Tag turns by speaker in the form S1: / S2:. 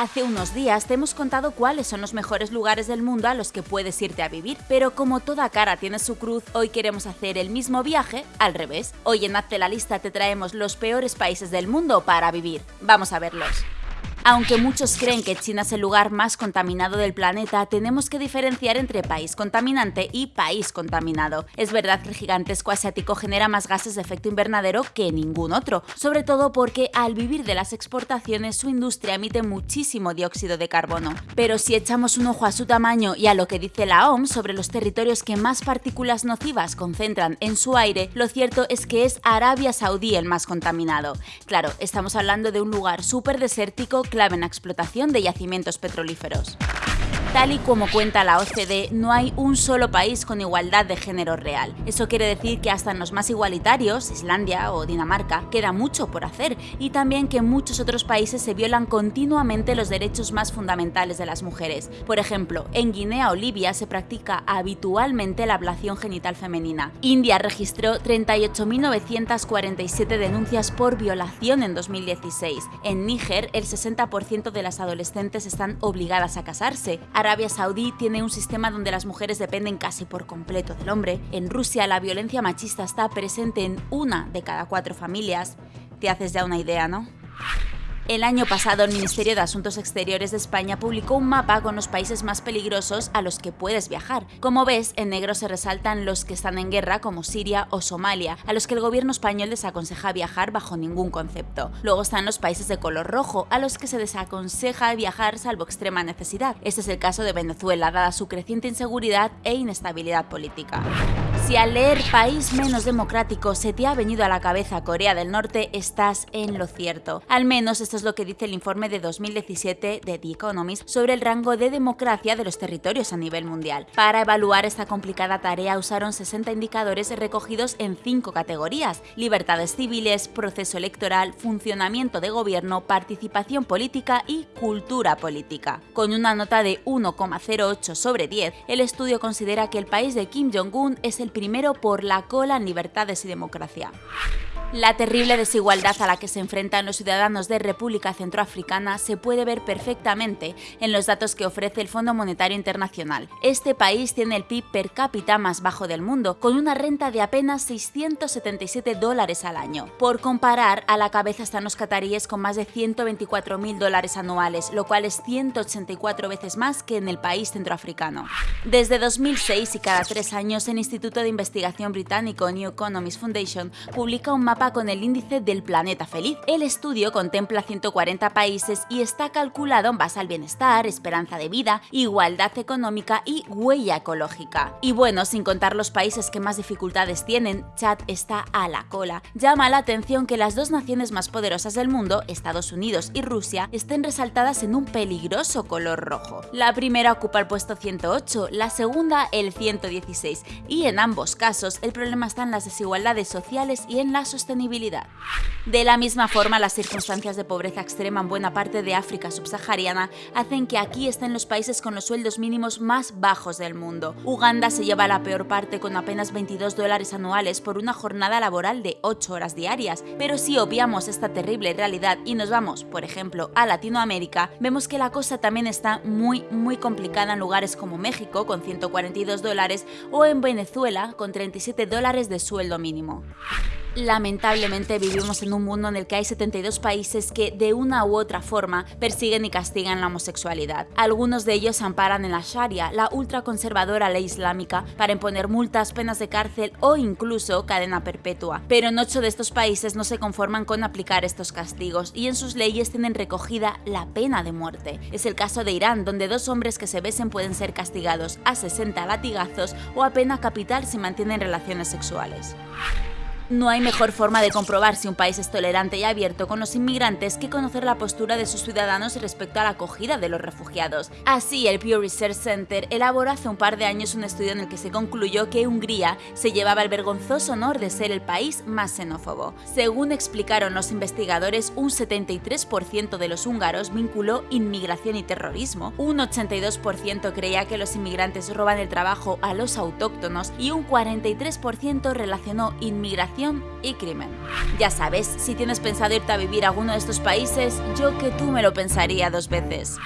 S1: Hace unos días te hemos contado cuáles son los mejores lugares del mundo a los que puedes irte a vivir, pero como toda cara tiene su cruz, hoy queremos hacer el mismo viaje al revés. Hoy en Hazte la lista te traemos los peores países del mundo para vivir. Vamos a verlos. Aunque muchos creen que China es el lugar más contaminado del planeta, tenemos que diferenciar entre país contaminante y país contaminado. Es verdad que el gigantesco asiático genera más gases de efecto invernadero que ningún otro, sobre todo porque al vivir de las exportaciones su industria emite muchísimo dióxido de carbono. Pero si echamos un ojo a su tamaño y a lo que dice la OMS sobre los territorios que más partículas nocivas concentran en su aire, lo cierto es que es Arabia Saudí el más contaminado. Claro, estamos hablando de un lugar súper desértico clave en la explotación de yacimientos petrolíferos. Tal y como cuenta la OCDE, no hay un solo país con igualdad de género real. Eso quiere decir que hasta en los más igualitarios, Islandia o Dinamarca, queda mucho por hacer y también que en muchos otros países se violan continuamente los derechos más fundamentales de las mujeres. Por ejemplo, en Guinea o Libia se practica habitualmente la ablación genital femenina. India registró 38.947 denuncias por violación en 2016. En Níger, el 60% de las adolescentes están obligadas a casarse. Arabia Saudí tiene un sistema donde las mujeres dependen casi por completo del hombre. En Rusia la violencia machista está presente en una de cada cuatro familias. Te haces ya una idea, ¿no? El año pasado el Ministerio de Asuntos Exteriores de España publicó un mapa con los países más peligrosos a los que puedes viajar. Como ves, en negro se resaltan los que están en guerra como Siria o Somalia, a los que el gobierno español desaconseja viajar bajo ningún concepto. Luego están los países de color rojo, a los que se desaconseja viajar salvo extrema necesidad. Este es el caso de Venezuela, dada su creciente inseguridad e inestabilidad política. Si al leer país menos democrático se te ha venido a la cabeza Corea del Norte, estás en lo cierto. Al menos esto es lo que dice el informe de 2017 de The Economist sobre el rango de democracia de los territorios a nivel mundial. Para evaluar esta complicada tarea usaron 60 indicadores recogidos en cinco categorías, libertades civiles, proceso electoral, funcionamiento de gobierno, participación política y cultura política. Con una nota de 1,08 sobre 10, el estudio considera que el país de Kim Jong-un es el primero por la cola en libertades y democracia. La terrible desigualdad a la que se enfrentan los ciudadanos de República Centroafricana se puede ver perfectamente en los datos que ofrece el Fondo Monetario Internacional. Este país tiene el PIB per cápita más bajo del mundo, con una renta de apenas 677 dólares al año. Por comparar, a la cabeza están los cataríes con más de 124.000 dólares anuales, lo cual es 184 veces más que en el país centroafricano. Desde 2006 y cada tres años, el Instituto de Investigación británico New Economist Foundation publica un mapa con el índice del planeta feliz. El estudio contempla 140 países y está calculado en base al bienestar, esperanza de vida, igualdad económica y huella ecológica. Y bueno, sin contar los países que más dificultades tienen, Chad está a la cola. Llama la atención que las dos naciones más poderosas del mundo, Estados Unidos y Rusia, estén resaltadas en un peligroso color rojo. La primera ocupa el puesto 108, la segunda el 116, y en ambos casos el problema está en las desigualdades sociales y en la sostenibilidad de la misma forma, las circunstancias de pobreza extrema en buena parte de África subsahariana hacen que aquí estén los países con los sueldos mínimos más bajos del mundo. Uganda se lleva la peor parte con apenas 22 dólares anuales por una jornada laboral de 8 horas diarias, pero si obviamos esta terrible realidad y nos vamos, por ejemplo, a Latinoamérica, vemos que la cosa también está muy, muy complicada en lugares como México, con 142 dólares, o en Venezuela, con 37 dólares de sueldo mínimo. Lamentablemente vivimos en un mundo en el que hay 72 países que de una u otra forma persiguen y castigan la homosexualidad. Algunos de ellos amparan en la Sharia, la ultraconservadora ley islámica, para imponer multas, penas de cárcel o incluso cadena perpetua. Pero en ocho de estos países no se conforman con aplicar estos castigos y en sus leyes tienen recogida la pena de muerte. Es el caso de Irán, donde dos hombres que se besen pueden ser castigados a 60 latigazos o a pena capital si mantienen relaciones sexuales. No hay mejor forma de comprobar si un país es tolerante y abierto con los inmigrantes que conocer la postura de sus ciudadanos respecto a la acogida de los refugiados. Así, el Pew Research Center elaboró hace un par de años un estudio en el que se concluyó que Hungría se llevaba el vergonzoso honor de ser el país más xenófobo. Según explicaron los investigadores, un 73% de los húngaros vinculó inmigración y terrorismo, un 82% creía que los inmigrantes roban el trabajo a los autóctonos y un 43% relacionó inmigración y crimen. Ya sabes, si tienes pensado irte a vivir a alguno de estos países, yo que tú me lo pensaría dos veces.